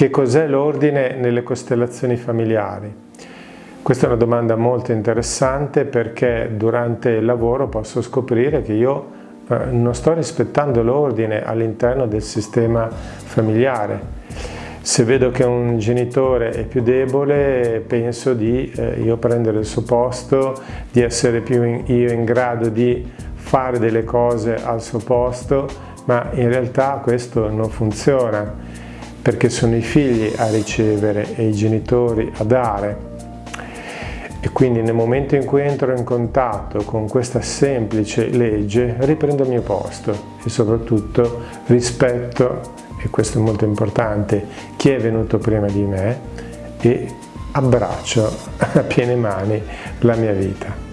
Che cos'è l'ordine nelle costellazioni familiari? Questa è una domanda molto interessante perché durante il lavoro posso scoprire che io eh, non sto rispettando l'ordine all'interno del sistema familiare. Se vedo che un genitore è più debole penso di eh, io prendere il suo posto, di essere più in, io in grado di fare delle cose al suo posto, ma in realtà questo non funziona perché sono i figli a ricevere e i genitori a dare. E quindi nel momento in cui entro in contatto con questa semplice legge riprendo il mio posto e soprattutto rispetto, e questo è molto importante, chi è venuto prima di me e abbraccio a piene mani la mia vita.